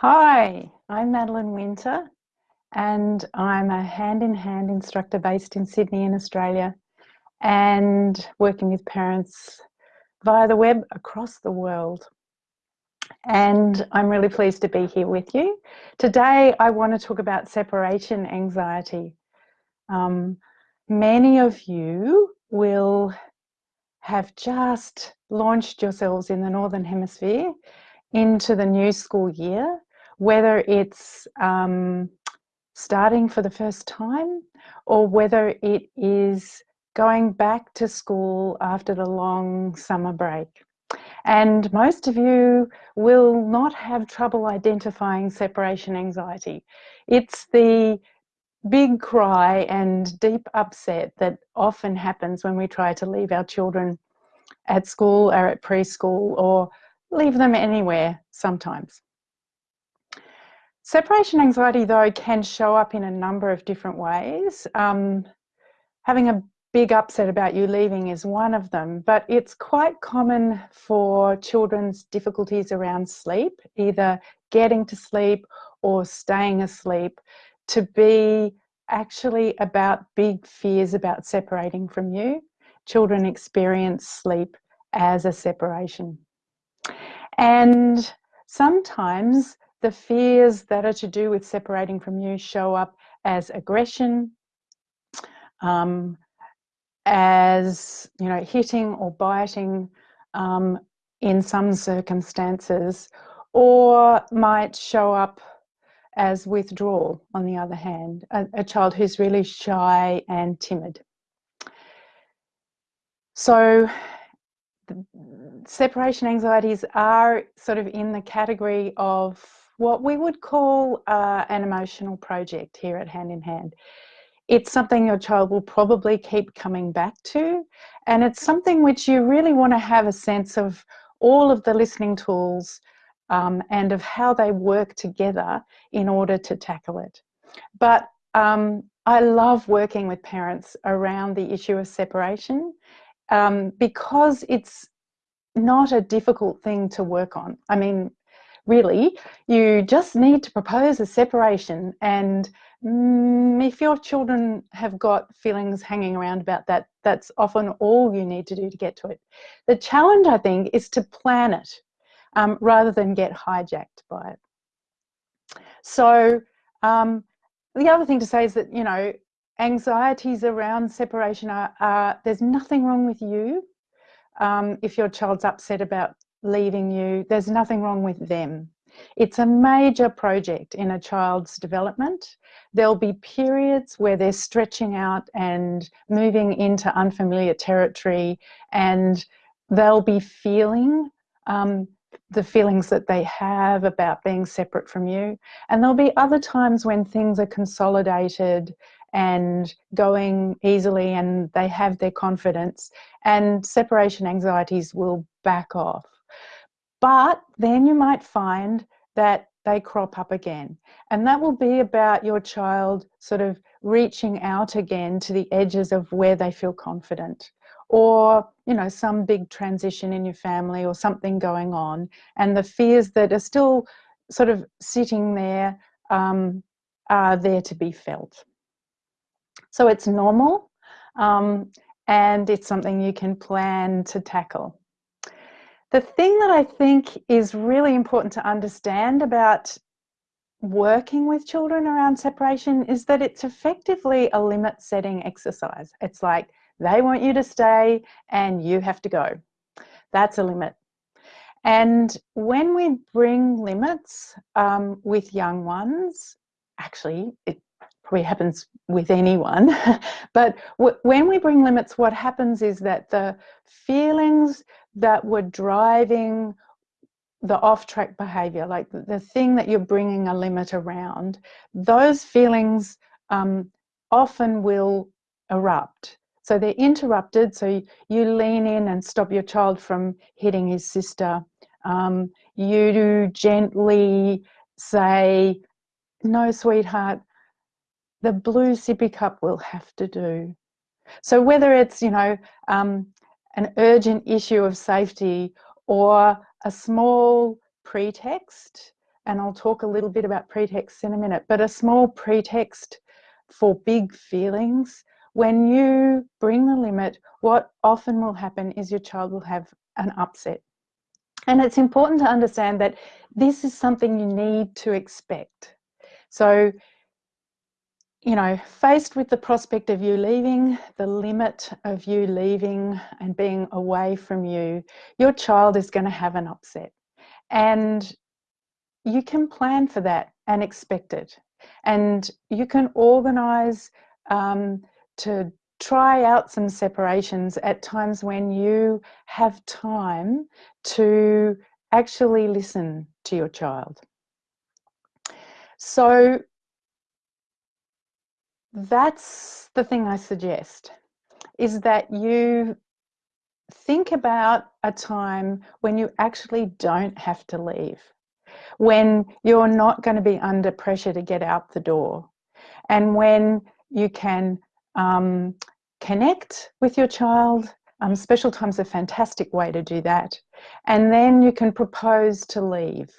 Hi, I'm Madeline Winter and I'm a hand-in-hand -hand instructor based in Sydney in Australia and working with parents via the web across the world. And I'm really pleased to be here with you. Today I want to talk about separation anxiety. Um, many of you will have just launched yourselves in the Northern Hemisphere into the new school year whether it's um, starting for the first time or whether it is going back to school after the long summer break. And most of you will not have trouble identifying separation anxiety. It's the big cry and deep upset that often happens when we try to leave our children at school or at preschool or leave them anywhere sometimes. Separation anxiety, though, can show up in a number of different ways. Um, having a big upset about you leaving is one of them, but it's quite common for children's difficulties around sleep, either getting to sleep or staying asleep, to be actually about big fears about separating from you. Children experience sleep as a separation. And sometimes the fears that are to do with separating from you show up as aggression, um, as you know, hitting or biting um, in some circumstances, or might show up as withdrawal, on the other hand, a, a child who's really shy and timid. So separation anxieties are sort of in the category of what we would call uh, an emotional project here at Hand in Hand. It's something your child will probably keep coming back to, and it's something which you really want to have a sense of all of the listening tools um, and of how they work together in order to tackle it. But um, I love working with parents around the issue of separation um, because it's not a difficult thing to work on. I mean, really. You just need to propose a separation and mm, if your children have got feelings hanging around about that, that's often all you need to do to get to it. The challenge, I think, is to plan it um, rather than get hijacked by it. So um, the other thing to say is that, you know, anxieties around separation are, are there's nothing wrong with you um, if your child's upset about leaving you, there's nothing wrong with them. It's a major project in a child's development. There'll be periods where they're stretching out and moving into unfamiliar territory and they'll be feeling um, the feelings that they have about being separate from you. And there'll be other times when things are consolidated and going easily and they have their confidence and separation anxieties will back off. But then you might find that they crop up again. And that will be about your child sort of reaching out again to the edges of where they feel confident or you know some big transition in your family or something going on and the fears that are still sort of sitting there um, are there to be felt so it's normal um, and it's something you can plan to tackle the thing that I think is really important to understand about working with children around separation is that it's effectively a limit setting exercise. It's like they want you to stay and you have to go. That's a limit. And when we bring limits um, with young ones, actually, it probably happens with anyone, but when we bring limits, what happens is that the feelings that were driving the off-track behavior, like the, thing that you're bringing a limit around, those feelings um, often will erupt. So they're interrupted, so you, you, lean in and stop your child from hitting his sister. Um, you do gently say, no, sweetheart, the blue sippy cup will have to do. So whether it's, you know, um, an urgent issue of safety or a small pretext and I'll talk a little bit about pretexts in a minute, but a small pretext for big feelings, when you bring the limit, what often will happen is your child will have an upset. And it's important to understand that this is something you need to expect. So, you know, faced with the prospect of you leaving, the limit of you leaving and being away from you, your child is going to have an upset. And you can plan for that and expect it. And you can organize um, to try out some separations at times when you have time to actually listen to your child. So that's the thing I suggest is that you think about a time when you actually don't have to leave, when you're not going to be under pressure to get out the door, and when you can um, connect with your child. Um, special time's a fantastic way to do that. And then you can propose to leave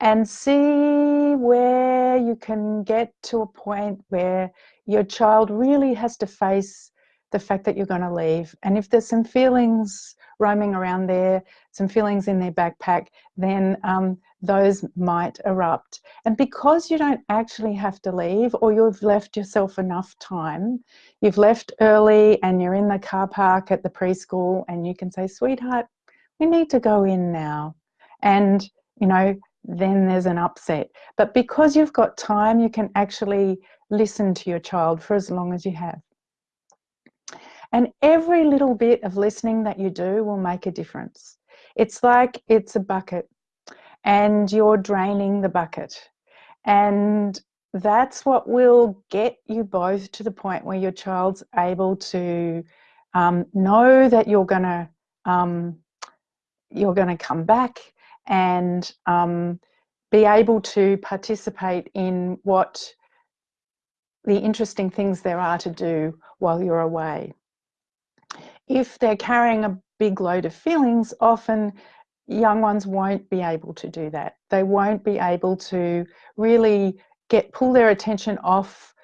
and see where you can get to a point where your child really has to face the fact that you're going to leave. And if there's some feelings roaming around there, some feelings in their backpack, then um, those might erupt. And because you don't actually have to leave or you've left yourself enough time, you've left early and you're in the car park at the preschool and you can say, sweetheart, we need to go in now. And, you know, then there's an upset. But because you've got time, you can actually listen to your child for as long as you have. And every little bit of listening that you do will make a difference. It's like it's a bucket and you're draining the bucket. And that's what will get you both to the point where your child's able to um, know that you're gonna um, you're gonna come back and um, be able to participate in what the interesting things there are to do while you're away. If they're carrying a big load of feelings, often young ones won't be able to do that. They won't be able to really get pull their attention off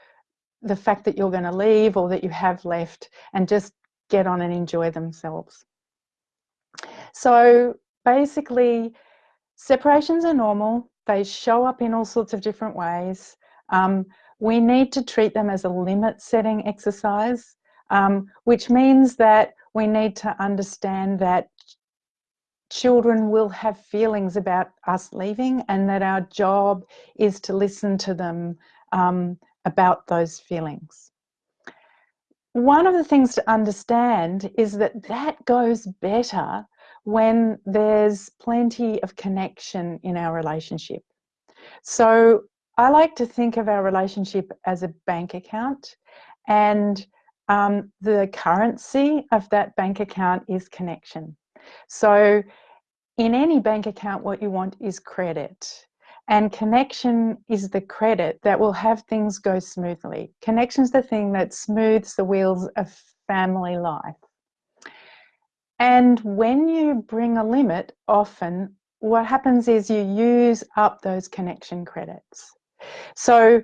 the fact that you're going to leave or that you have left and just get on and enjoy themselves. So basically, separations are normal. They show up in all sorts of different ways. Um, we need to treat them as a limit setting exercise, um, which means that we need to understand that children will have feelings about us leaving and that our job is to listen to them um, about those feelings. One of the things to understand is that that goes better when there's plenty of connection in our relationship. So I like to think of our relationship as a bank account and um, the currency of that bank account is connection. So in any bank account, what you want is credit. And connection is the credit that will have things go smoothly. Connection's the thing that smooths the wheels of family life. And when you bring a limit, often what happens is you use up those connection credits. So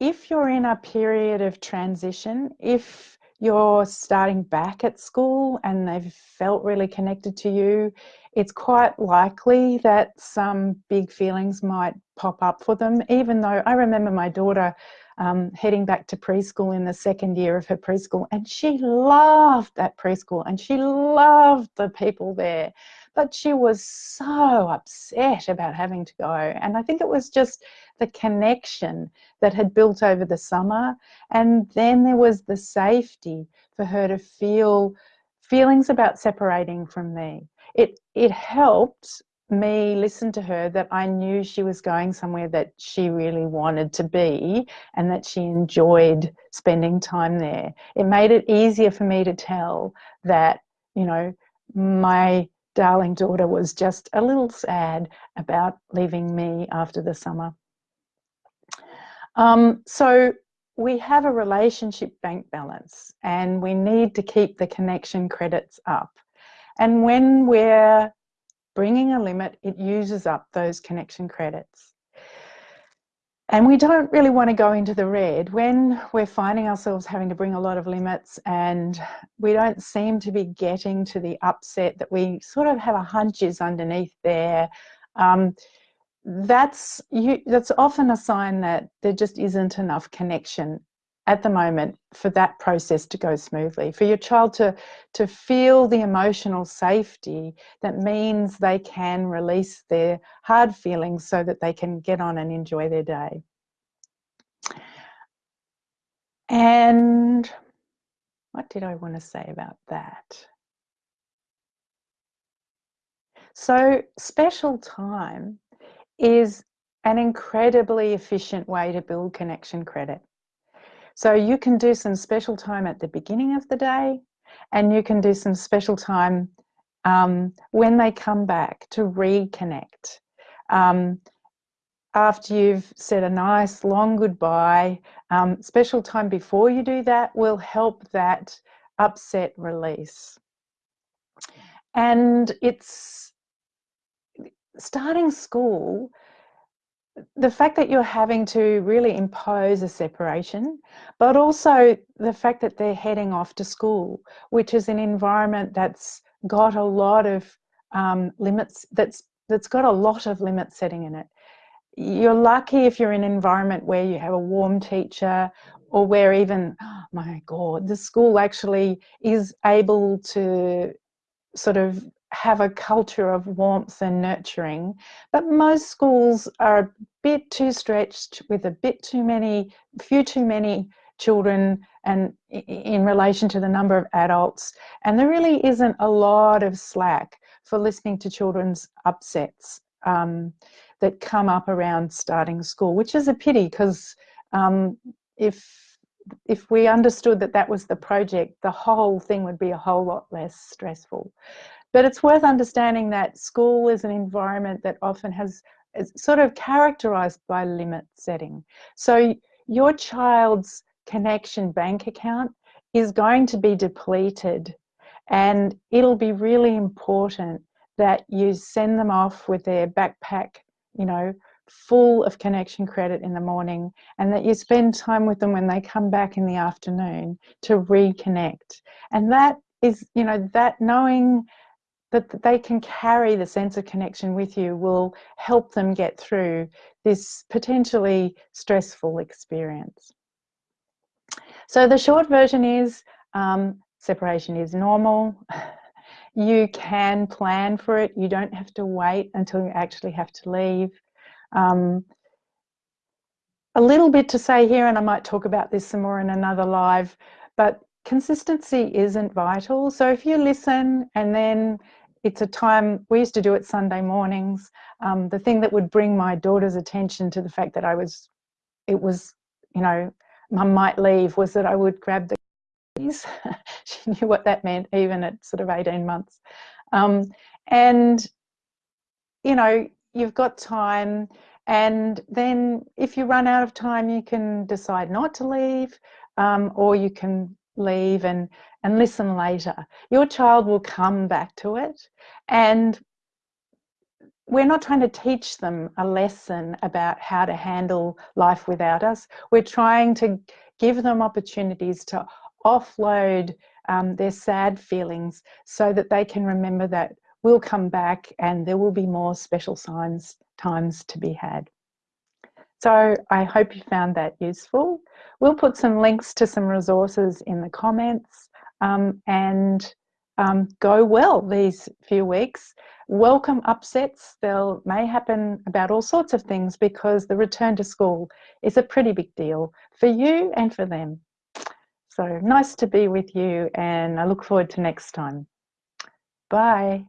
if you're in a period of transition, if you're starting back at school and they've felt really connected to you, it's quite likely that some big feelings might pop up for them, even though I remember my daughter um, heading back to preschool in the second year of her preschool and she loved that preschool and she loved the people there but she was so upset about having to go and I think it was just the connection that had built over the summer. And then there was the safety for her to feel feelings about separating from me. It, it helped me listen to her that I knew she was going somewhere that she really wanted to be and that she enjoyed spending time there. It made it easier for me to tell that, you know, my darling daughter was just a little sad about leaving me after the summer. Um, so we have a relationship bank balance and we need to keep the connection credits up. And when we're bringing a limit, it uses up those connection credits. And we don't really want to go into the red when we're finding ourselves having to bring a lot of limits and we don't seem to be getting to the upset that we sort of have a hunch is underneath there. Um, that's you, that's often a sign that there just isn't enough connection at the moment for that process to go smoothly for your child to to feel the emotional safety that means they can release their hard feelings so that they can get on and enjoy their day. And what did I want to say about that? So special time is an incredibly efficient way to build connection credit so you can do some special time at the beginning of the day and you can do some special time um, when they come back to reconnect. Um, after you've said a nice long goodbye, um, special time before you do that will help that upset release. And it's starting school the fact that you're having to really impose a separation, but also the fact that they're heading off to school, which is an environment that's got a lot of um, limits, that's that's got a lot of limit setting in it. You're lucky if you're in an environment where you have a warm teacher or where even, oh my God, the school actually is able to sort of have a culture of warmth and nurturing, but most schools are a bit too stretched with a bit too many, few too many children and in relation to the number of adults. And there really isn't a lot of slack for listening to children's upsets um, that come up around starting school, which is a pity because um, if if we understood that that was the project, the whole thing would be a whole lot less stressful. But it's worth understanding that school is an environment that often has sort of characterized by limit setting. So your child's connection bank account is going to be depleted and it'll be really important that you send them off with their backpack, you know, full of connection credit in the morning and that you spend time with them when they come back in the afternoon to reconnect. And that is, you know, that knowing that they can carry the sense of connection with you will help them get through this potentially stressful experience. So the short version is um, separation is normal. You can plan for it. You don't have to wait until you actually have to leave. Um, a little bit to say here, and I might talk about this some more in another live, but consistency isn't vital. So if you listen and then it's a time, we used to do it Sunday mornings. Um, the thing that would bring my daughter's attention to the fact that I was, it was, you know, mum might leave was that I would grab the keys. she knew what that meant even at sort of 18 months. Um, and, you know, you've got time and then if you run out of time, you can decide not to leave um, or you can leave and, and listen later. Your child will come back to it and we're not trying to teach them a lesson about how to handle life without us. We're trying to give them opportunities to offload um, their sad feelings so that they can remember that we'll come back and there will be more special signs times to be had. So I hope you found that useful. We'll put some links to some resources in the comments um, and um, go well these few weeks. Welcome upsets. They'll may happen about all sorts of things because the return to school is a pretty big deal for you and for them. So nice to be with you and I look forward to next time. Bye.